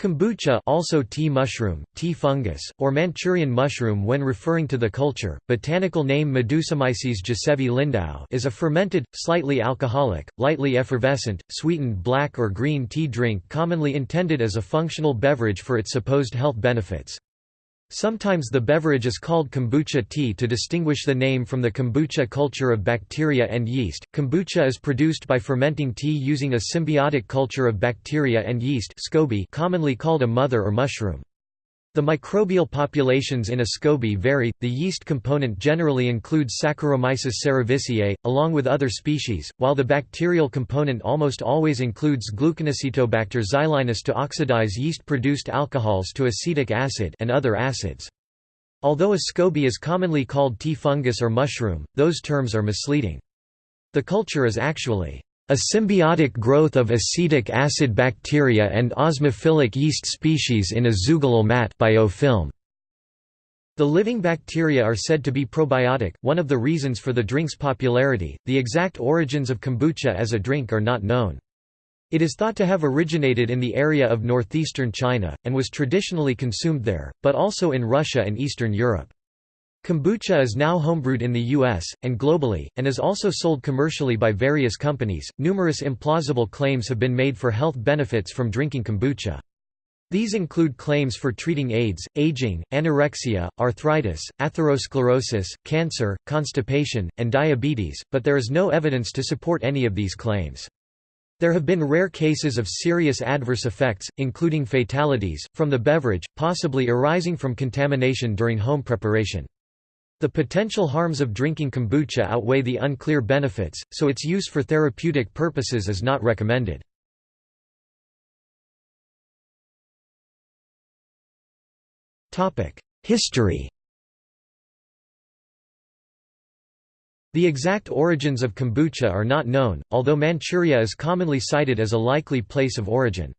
Kombucha also tea mushroom, tea fungus, or Manchurian mushroom when referring to the culture, botanical name Medusomyces gisevii lindau is a fermented, slightly alcoholic, lightly effervescent, sweetened black or green tea drink commonly intended as a functional beverage for its supposed health benefits. Sometimes the beverage is called kombucha tea to distinguish the name from the kombucha culture of bacteria and yeast. Kombucha is produced by fermenting tea using a symbiotic culture of bacteria and yeast, SCOBY, commonly called a mother or mushroom. The microbial populations in a SCOBY vary. The yeast component generally includes Saccharomyces cerevisiae, along with other species, while the bacterial component almost always includes Gluconacetobacter xylinus to oxidize yeast-produced alcohols to acetic acid and other acids. Although a SCOBY is commonly called tea fungus or mushroom, those terms are misleading. The culture is actually a symbiotic growth of acetic acid bacteria and osmophilic yeast species in a zoogleal mat biofilm. The living bacteria are said to be probiotic, one of the reasons for the drink's popularity. The exact origins of kombucha as a drink are not known. It is thought to have originated in the area of northeastern China, and was traditionally consumed there, but also in Russia and Eastern Europe. Kombucha is now homebrewed in the US and globally and is also sold commercially by various companies. Numerous implausible claims have been made for health benefits from drinking kombucha. These include claims for treating AIDS, aging, anorexia, arthritis, atherosclerosis, cancer, constipation, and diabetes, but there is no evidence to support any of these claims. There have been rare cases of serious adverse effects, including fatalities, from the beverage, possibly arising from contamination during home preparation. The potential harms of drinking kombucha outweigh the unclear benefits, so its use for therapeutic purposes is not recommended. History The exact origins of kombucha are not known, although Manchuria is commonly cited as a likely place of origin.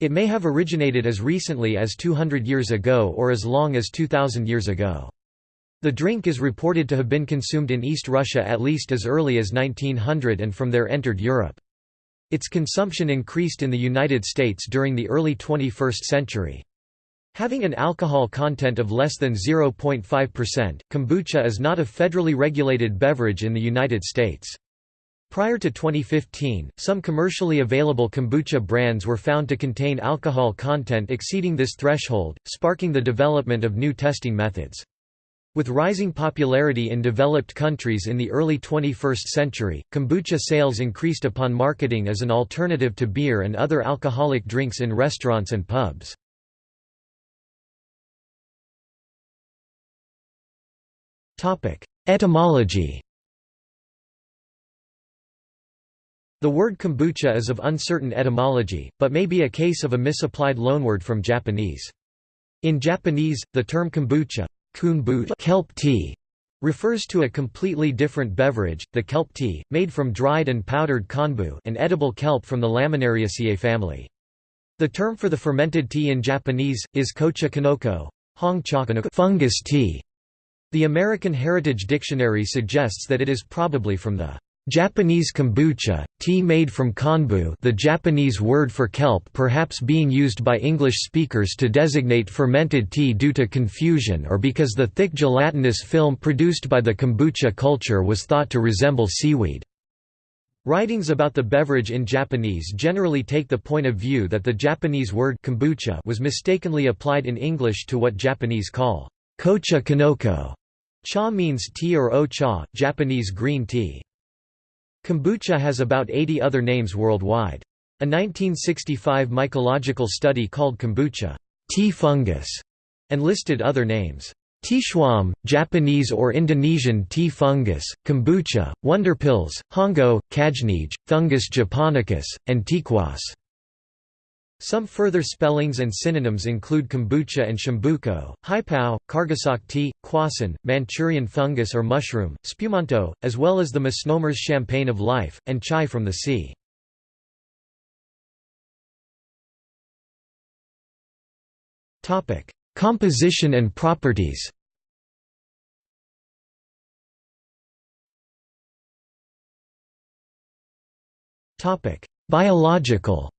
It may have originated as recently as 200 years ago or as long as 2000 years ago. The drink is reported to have been consumed in East Russia at least as early as 1900 and from there entered Europe. Its consumption increased in the United States during the early 21st century. Having an alcohol content of less than 0.5%, kombucha is not a federally regulated beverage in the United States. Prior to 2015, some commercially available kombucha brands were found to contain alcohol content exceeding this threshold, sparking the development of new testing methods. With rising popularity in developed countries in the early 21st century, kombucha sales increased upon marketing as an alternative to beer and other alcoholic drinks in restaurants and pubs. Etymology The word kombucha is of uncertain etymology, but may be a case of a misapplied loanword from Japanese. In Japanese, the term kombucha kelp tea refers to a completely different beverage, the kelp tea, made from dried and powdered konbu an edible kelp from the Laminariaceae family. The term for the fermented tea in Japanese, is kocha kinoko fungus tea. The American Heritage Dictionary suggests that it is probably from the Japanese kombucha, tea made from konbu the Japanese word for kelp perhaps being used by English speakers to designate fermented tea due to confusion or because the thick gelatinous film produced by the kombucha culture was thought to resemble seaweed. Writings about the beverage in Japanese generally take the point of view that the Japanese word kombucha was mistakenly applied in English to what Japanese call kocha kinoko. Cha means tea or o-cha, Japanese green tea. Kombucha has about 80 other names worldwide. A 1965 mycological study called kombucha tea fungus and listed other names. Teeschwamm, Japanese or Indonesian tea fungus, kombucha, Wunderpilz, hongo, kajnij, fungus japonicus, and Teekwass. Some further spellings and synonyms include kombucha and shimbuko, haipao, kargasok tea, kwassan, Manchurian fungus or mushroom, spumonto, as well as the misnomers champagne of life, and chai from the sea. Composition and properties Biological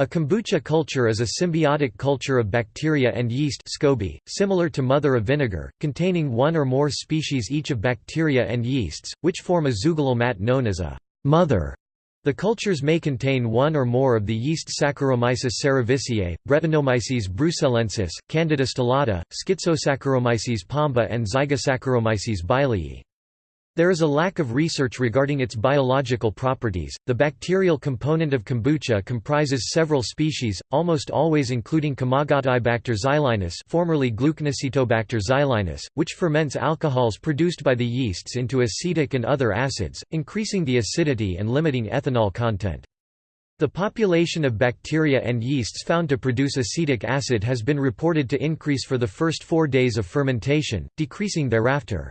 A kombucha culture is a symbiotic culture of bacteria and yeast SCOBY, similar to mother of vinegar, containing one or more species each of bacteria and yeasts, which form a zoogleal mat known as a mother. The cultures may contain one or more of the yeast Saccharomyces cerevisiae, Brettanomyces bruxellensis, Candida stellata, Schizosaccharomyces pombe and Zygosaccharomyces bailii. There is a lack of research regarding its biological properties. The bacterial component of kombucha comprises several species, almost always including Komagataeibacter xylinus, formerly Gluconacetobacter xylinus, which ferments alcohols produced by the yeasts into acetic and other acids, increasing the acidity and limiting ethanol content. The population of bacteria and yeasts found to produce acetic acid has been reported to increase for the first four days of fermentation, decreasing thereafter.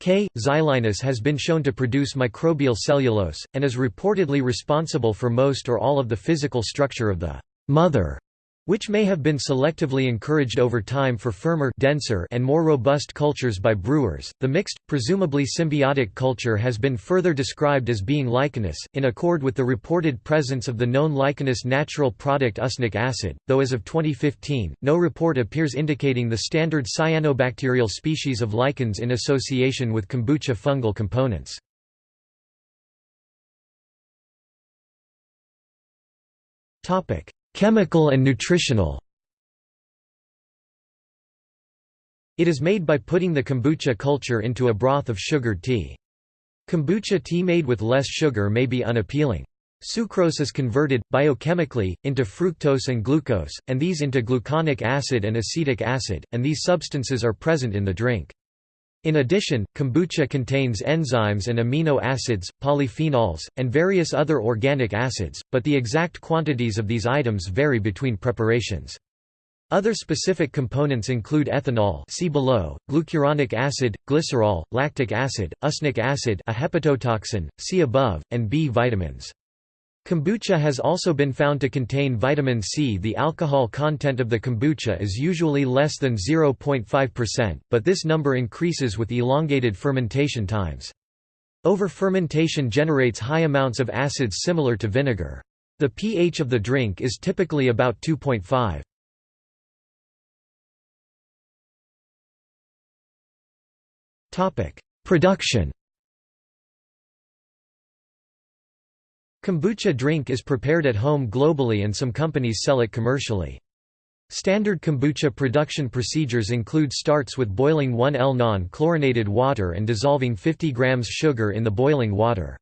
K. xylinus has been shown to produce microbial cellulose, and is reportedly responsible for most or all of the physical structure of the mother which may have been selectively encouraged over time for firmer denser and more robust cultures by brewers. The mixed, presumably symbiotic culture has been further described as being lichenous, in accord with the reported presence of the known lichenous natural product usnic acid, though as of 2015, no report appears indicating the standard cyanobacterial species of lichens in association with kombucha fungal components. Chemical and nutritional It is made by putting the kombucha culture into a broth of sugared tea. Kombucha tea made with less sugar may be unappealing. Sucrose is converted, biochemically, into fructose and glucose, and these into gluconic acid and acetic acid, and these substances are present in the drink. In addition, kombucha contains enzymes and amino acids, polyphenols, and various other organic acids, but the exact quantities of these items vary between preparations. Other specific components include ethanol see below, glucuronic acid, glycerol, lactic acid, usnic acid a hepatotoxin, see above, and B vitamins. Kombucha has also been found to contain vitamin C. The alcohol content of the kombucha is usually less than 0.5%, but this number increases with elongated fermentation times. Over-fermentation generates high amounts of acids similar to vinegar. The pH of the drink is typically about 2.5. Production Kombucha drink is prepared at home globally and some companies sell it commercially. Standard kombucha production procedures include starts with boiling 1 L non-chlorinated water and dissolving 50 grams sugar in the boiling water.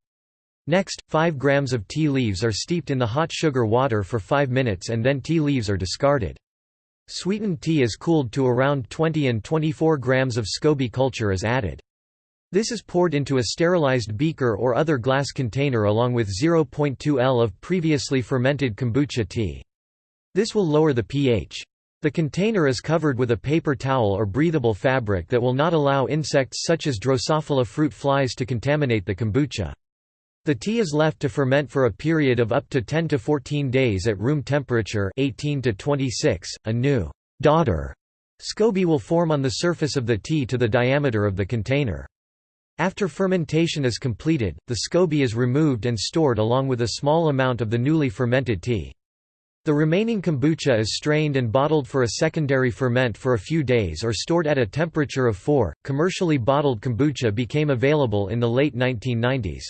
Next, 5 grams of tea leaves are steeped in the hot sugar water for 5 minutes and then tea leaves are discarded. Sweetened tea is cooled to around 20 and 24 grams of SCOBY culture is added. This is poured into a sterilized beaker or other glass container along with 0.2 L of previously fermented kombucha tea. This will lower the pH. The container is covered with a paper towel or breathable fabric that will not allow insects such as Drosophila fruit flies to contaminate the kombucha. The tea is left to ferment for a period of up to 10 to 14 days at room temperature 18 to 26. A new daughter SCOBY will form on the surface of the tea to the diameter of the container. After fermentation is completed, the SCOBY is removed and stored along with a small amount of the newly fermented tea. The remaining kombucha is strained and bottled for a secondary ferment for a few days or stored at a temperature of 4. Commercially bottled kombucha became available in the late 1990s.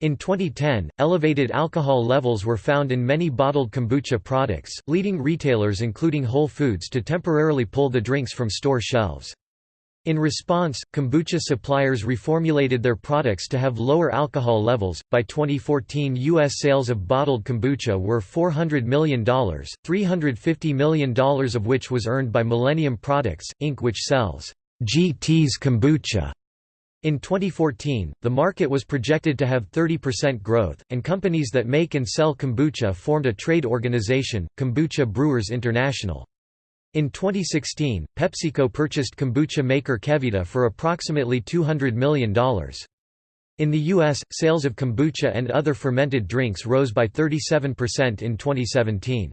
In 2010, elevated alcohol levels were found in many bottled kombucha products, leading retailers including Whole Foods to temporarily pull the drinks from store shelves. In response, kombucha suppliers reformulated their products to have lower alcohol levels. By 2014, U.S. sales of bottled kombucha were $400 million, $350 million of which was earned by Millennium Products, Inc., which sells GT's kombucha. In 2014, the market was projected to have 30% growth, and companies that make and sell kombucha formed a trade organization, Kombucha Brewers International. In 2016, PepsiCo purchased kombucha maker KeVita for approximately $200 million. In the U.S., sales of kombucha and other fermented drinks rose by 37% in 2017.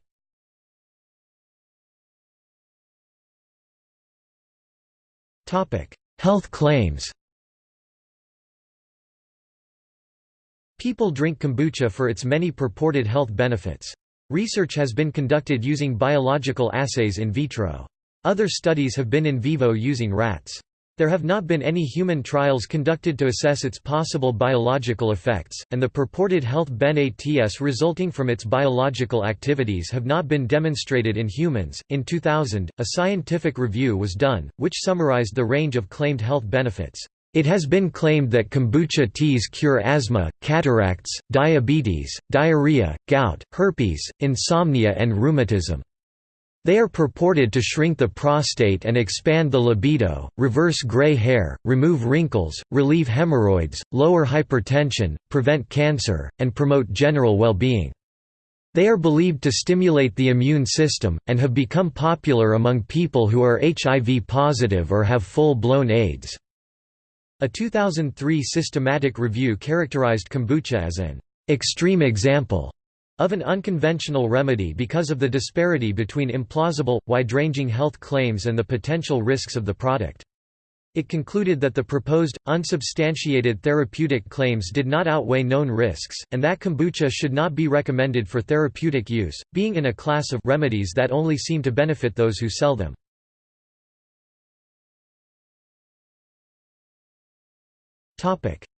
Health claims People drink kombucha for its many purported health benefits. Research has been conducted using biological assays in vitro. Other studies have been in vivo using rats. There have not been any human trials conducted to assess its possible biological effects, and the purported health benefits resulting from its biological activities have not been demonstrated in humans. In 2000, a scientific review was done, which summarized the range of claimed health benefits. It has been claimed that kombucha teas cure asthma, cataracts, diabetes, diarrhea, gout, herpes, insomnia and rheumatism. They are purported to shrink the prostate and expand the libido, reverse gray hair, remove wrinkles, relieve hemorrhoids, lower hypertension, prevent cancer, and promote general well-being. They are believed to stimulate the immune system, and have become popular among people who are HIV positive or have full-blown AIDS. A 2003 systematic review characterized kombucha as an extreme example of an unconventional remedy because of the disparity between implausible, wide-ranging health claims and the potential risks of the product. It concluded that the proposed, unsubstantiated therapeutic claims did not outweigh known risks, and that kombucha should not be recommended for therapeutic use, being in a class of remedies that only seem to benefit those who sell them.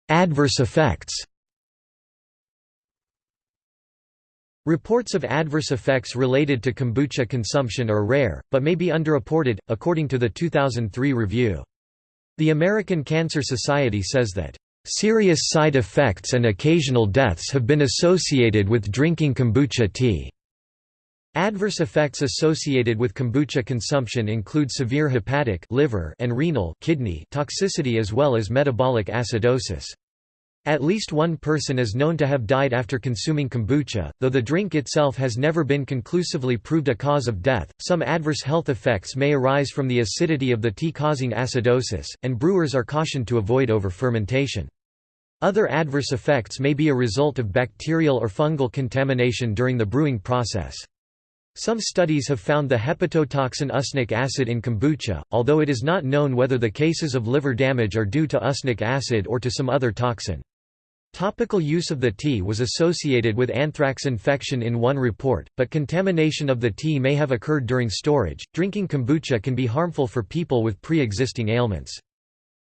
Adverse effects Reports of adverse effects related to kombucha consumption are rare, but may be underreported, according to the 2003 review. The American Cancer Society says that, "...serious side effects and occasional deaths have been associated with drinking kombucha tea." Adverse effects associated with kombucha consumption include severe hepatic liver and renal kidney toxicity as well as metabolic acidosis. At least one person is known to have died after consuming kombucha, though the drink itself has never been conclusively proved a cause of death. Some adverse health effects may arise from the acidity of the tea causing acidosis, and brewers are cautioned to avoid over-fermentation. Other adverse effects may be a result of bacterial or fungal contamination during the brewing process. Some studies have found the hepatotoxin usnic acid in kombucha, although it is not known whether the cases of liver damage are due to usnic acid or to some other toxin. Topical use of the tea was associated with anthrax infection in one report, but contamination of the tea may have occurred during storage. Drinking kombucha can be harmful for people with pre existing ailments.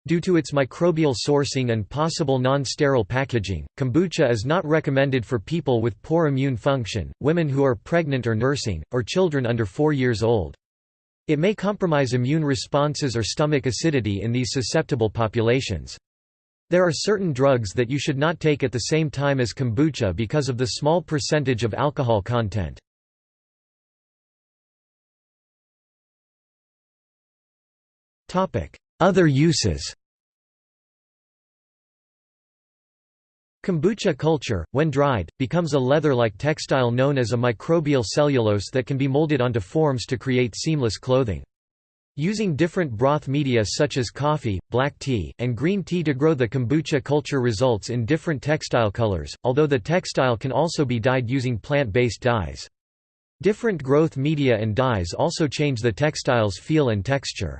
Due to its microbial sourcing and possible non-sterile packaging, kombucha is not recommended for people with poor immune function, women who are pregnant or nursing, or children under 4 years old. It may compromise immune responses or stomach acidity in these susceptible populations. There are certain drugs that you should not take at the same time as kombucha because of the small percentage of alcohol content. Other uses Kombucha culture, when dried, becomes a leather-like textile known as a microbial cellulose that can be molded onto forms to create seamless clothing. Using different broth media such as coffee, black tea, and green tea to grow the kombucha culture results in different textile colors, although the textile can also be dyed using plant-based dyes. Different growth media and dyes also change the textile's feel and texture.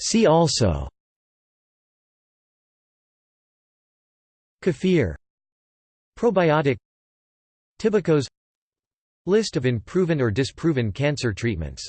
See also. Kefir. Probiotic. Tibicos List of unproven or disproven cancer treatments